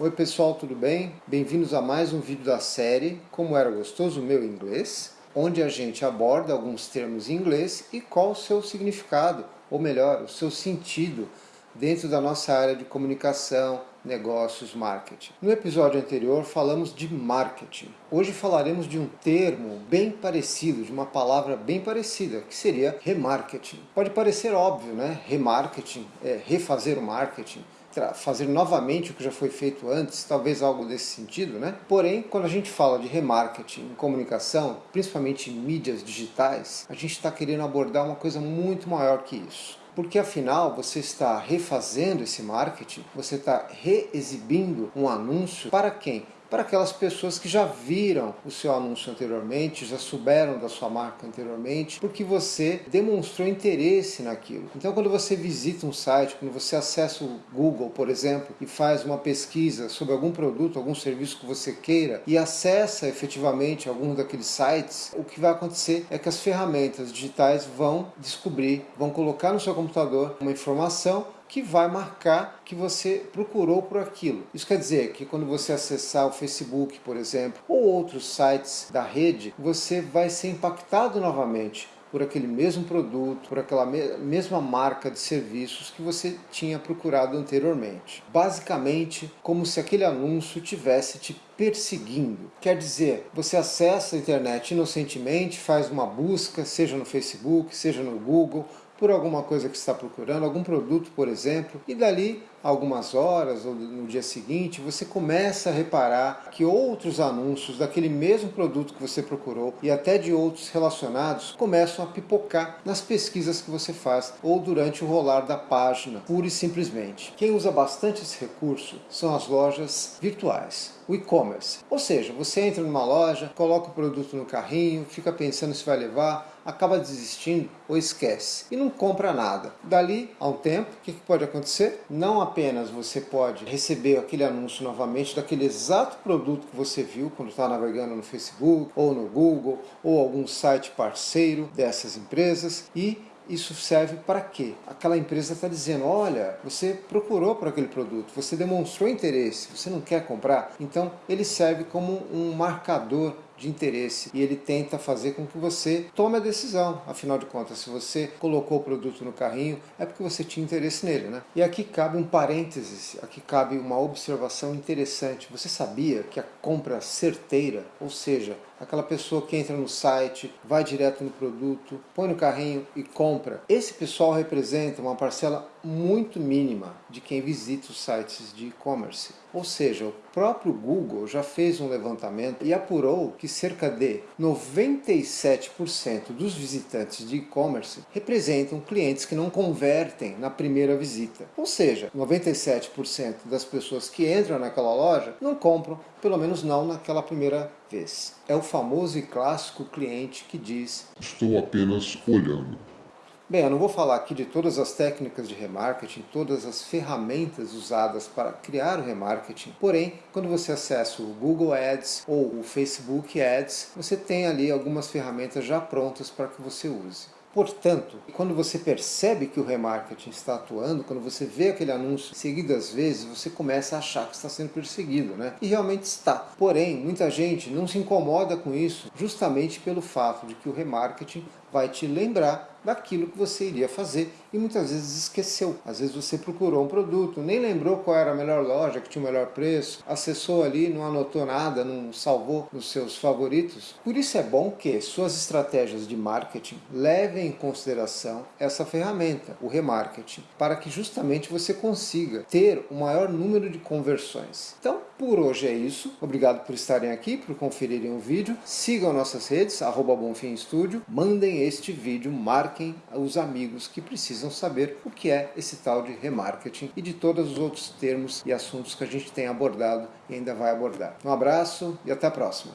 Oi pessoal, tudo bem? Bem-vindos a mais um vídeo da série Como era gostoso o meu inglês, onde a gente aborda alguns termos em inglês e qual o seu significado, ou melhor, o seu sentido dentro da nossa área de comunicação, negócios, marketing. No episódio anterior falamos de marketing. Hoje falaremos de um termo bem parecido, de uma palavra bem parecida, que seria remarketing. Pode parecer óbvio, né? Remarketing é refazer o marketing, fazer novamente o que já foi feito antes, talvez algo desse sentido, né? Porém, quando a gente fala de remarketing em comunicação, principalmente em mídias digitais, a gente está querendo abordar uma coisa muito maior que isso porque afinal você está refazendo esse marketing, você está reexibindo um anúncio para quem? Para aquelas pessoas que já viram o seu anúncio anteriormente, já souberam da sua marca anteriormente, porque você demonstrou interesse naquilo. Então quando você visita um site, quando você acessa o Google, por exemplo, e faz uma pesquisa sobre algum produto, algum serviço que você queira, e acessa efetivamente algum daqueles sites, o que vai acontecer é que as ferramentas digitais vão descobrir, vão colocar no seu computador uma informação que vai marcar que você procurou por aquilo. Isso quer dizer que quando você acessar o Facebook, por exemplo, ou outros sites da rede, você vai ser impactado novamente por aquele mesmo produto, por aquela mesma marca de serviços que você tinha procurado anteriormente. Basicamente, como se aquele anúncio tivesse te perseguindo. Quer dizer, você acessa a internet inocentemente, faz uma busca, seja no Facebook, seja no Google, por alguma coisa que está procurando, algum produto, por exemplo, e dali algumas horas ou no dia seguinte, você começa a reparar que outros anúncios daquele mesmo produto que você procurou e até de outros relacionados começam a pipocar nas pesquisas que você faz ou durante o rolar da página, pura e simplesmente. Quem usa bastante esse recurso são as lojas virtuais o e-commerce. Ou seja, você entra numa loja, coloca o produto no carrinho, fica pensando se vai levar, acaba desistindo ou esquece e não compra nada. Dali a um tempo, o que pode acontecer? Não apenas você pode receber aquele anúncio novamente daquele exato produto que você viu quando está navegando no Facebook ou no Google ou algum site parceiro dessas empresas e isso serve para quê? Aquela empresa está dizendo, olha, você procurou por aquele produto, você demonstrou interesse, você não quer comprar? Então ele serve como um marcador de interesse e ele tenta fazer com que você tome a decisão. Afinal de contas, se você colocou o produto no carrinho, é porque você tinha interesse nele. Né? E aqui cabe um parênteses, aqui cabe uma observação interessante. Você sabia que a compra certeira, ou seja, aquela pessoa que entra no site, vai direto no produto, põe no carrinho e compra. Esse pessoal representa uma parcela muito mínima de quem visita os sites de e-commerce. Ou seja, o próprio Google já fez um levantamento e apurou que cerca de 97% dos visitantes de e-commerce representam clientes que não convertem na primeira visita. Ou seja, 97% das pessoas que entram naquela loja não compram, pelo menos não naquela primeira vez. É o famoso e clássico cliente que diz Estou apenas olhando. Bem, eu não vou falar aqui de todas as técnicas de remarketing, todas as ferramentas usadas para criar o remarketing, porém, quando você acessa o Google Ads ou o Facebook Ads, você tem ali algumas ferramentas já prontas para que você use. Portanto, quando você percebe que o remarketing está atuando, quando você vê aquele anúncio seguidas vezes, você começa a achar que está sendo perseguido, né? E realmente está. Porém, muita gente não se incomoda com isso, justamente pelo fato de que o remarketing vai te lembrar daquilo que você iria fazer e muitas vezes esqueceu. Às vezes você procurou um produto, nem lembrou qual era a melhor loja, que tinha o melhor preço, acessou ali, não anotou nada, não salvou nos seus favoritos. Por isso é bom que suas estratégias de marketing levem em consideração essa ferramenta, o remarketing, para que justamente você consiga ter o maior número de conversões. Então, por hoje é isso. Obrigado por estarem aqui, por conferirem o vídeo. Sigam nossas redes, arroba Bonfim Estúdio. Mandem este vídeo, marquem os amigos que precisam saber o que é esse tal de remarketing e de todos os outros termos e assuntos que a gente tem abordado e ainda vai abordar. Um abraço e até a próxima.